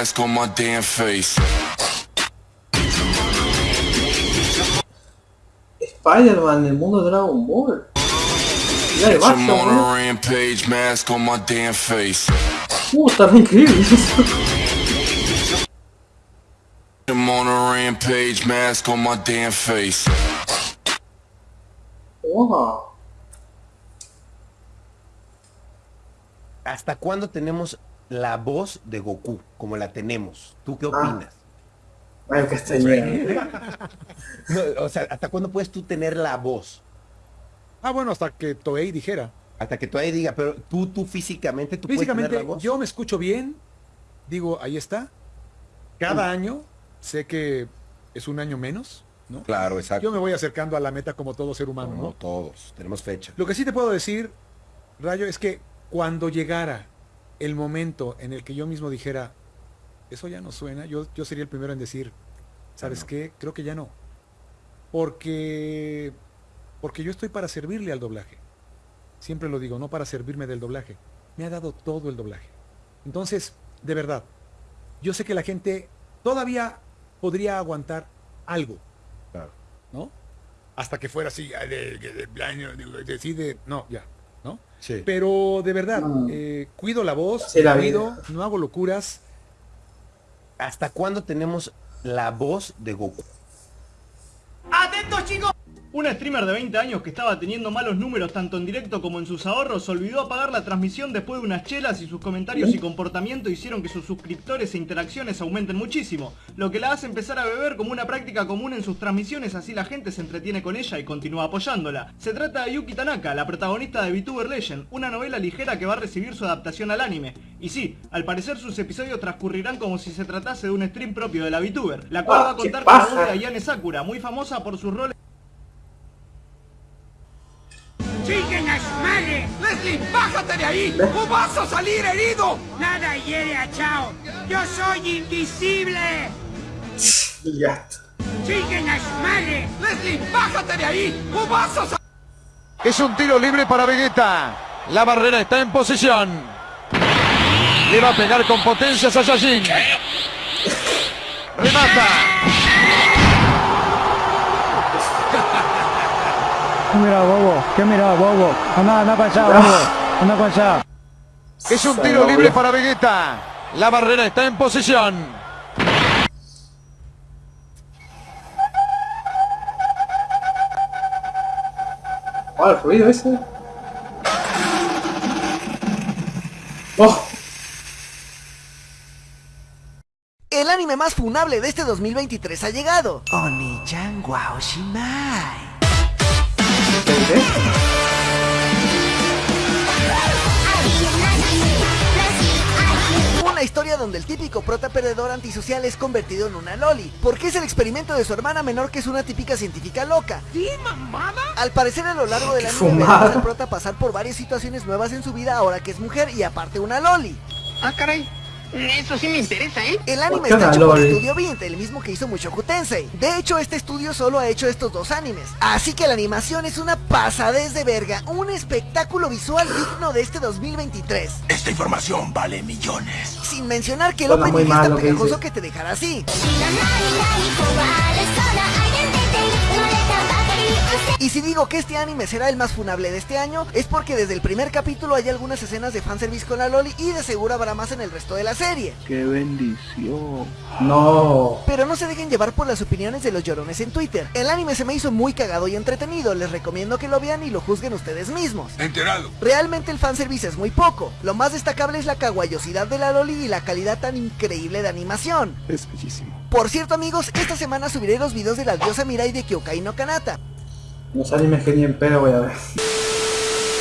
mask on my damn face. Spider-Man, el mundo de Dragon Ball. Ya, el I'm Batman, on ¿eh? a rampage, mask on my damn face. Uh, está re increíble eso. I'm on a rampage, mask on my damn face. Wow. ¿Hasta cuándo tenemos la voz de Goku? Como la tenemos. ¿Tú qué Ah. opinas? Ay, castañeda. No, o sea, ¿hasta cuándo puedes tú tener la voz? Ah, bueno, hasta que Toei dijera. Hasta que ahí diga, pero tú, tú físicamente, tú puedes tener Físicamente, la voz. yo me escucho bien. Digo, ahí está. Cada año sé que es un año menos, ¿no? Claro, exacto. Yo me voy acercando a la meta como todo ser humano, No, ¿no? todos, tenemos fecha. Lo que sí te puedo decir, Rayo, es que cuando llegara el momento en el que yo mismo dijera, eso ya no suena, yo, yo sería el primero en decir, ¿sabes no. qué? Creo que ya no. Porque, porque yo estoy para servirle al doblaje. Siempre lo digo, no para servirme del doblaje. Me ha dado todo el doblaje. Entonces, de verdad, yo sé que la gente todavía podría aguantar algo, Claro. ¿no? Hasta que fuera así, ah, de, de, de- de- decide, no, ya, ¿no? Sí. Pero de verdad, Mm. eh, cuido la voz, Sí, la cuido, vida. no hago locuras. ¿Hasta cuándo tenemos la voz de Goku? Un streamer de 20 años que estaba teniendo malos números tanto en directo como en sus ahorros olvidó apagar la transmisión después de unas chelas y sus comentarios y comportamiento hicieron que sus suscriptores e interacciones aumenten muchísimo, lo que la hace empezar a beber como una práctica común en sus transmisiones así la gente se entretiene con ella y continúa apoyándola. Se trata de Yuki Tanaka, la protagonista de VTuber Legend, una novela ligera que va a recibir su adaptación al anime. Y sí, al parecer sus episodios transcurrirán como si se tratase de un stream propio de la VTuber, la cual Ah, va a contar con la voz de Ayane Sakura, muy famosa por sus roles ¡Leslie, bájate de ahí! ¡O vas a salir herido! Nada hiere a Chao. ¡Yo soy invisible! Ya. ¡Siguen a su madre! ¡Leslie, bájate de ahí! ¡O vas a salir! Es un tiro libre para Vegeta. La barrera está en posición. Le va a pegar con potencia a Saiyajin. Remata. Mira, bobo? ¿Qué mira, bobo? Anda, anda para allá, bobo. Anda para allá. Es un tiro libre para Vegeta. La barrera está en posición. Ah, el ruido ese. Oh, El anime más funable de este 2023 ha llegado. Oni-chan Wao Shimai. Una historia donde el típico prota perdedor antisocial es convertido en una loli, porque es el experimento de su hermana menor que es una típica científica loca. ¿Sí, mamada? Al parecer a lo largo del anime veremos al prota pasar por varias situaciones nuevas en su vida ahora que es mujer y aparte una loli. Ah, caray. Eso sí me interesa, ¿eh? El anime ¿Por qué está hecho por? Studio 20, el mismo que hizo Mushoku Tensei. De hecho, este estudio solo ha hecho estos dos animes. Así que la animación es una pasadez de verga, un espectáculo visual digno de este 2023. Esta información vale millones. Sin mencionar que el opening muy es mal tan lo que pegajoso dice. que te dejará así. Y si digo que este anime será el más funable de este año, es porque desde el primer capítulo hay algunas escenas de fanservice con la Loli y de seguro habrá más en el resto de la serie. ¡Qué bendición! no. Pero no se dejen llevar por las opiniones de los llorones en Twitter. El anime se me hizo muy cagado y entretenido, les recomiendo que lo vean y lo juzguen ustedes mismos. Enterado. Realmente el fanservice es muy poco. Lo más destacable es la kawaiosidad de la Loli y la calidad tan increíble de animación. Es bellísimo. Por cierto amigos, esta semana subiré los videos de la diosa Mirai de Kyokai no Kanata. Los animes que ni en pedo voy a ver.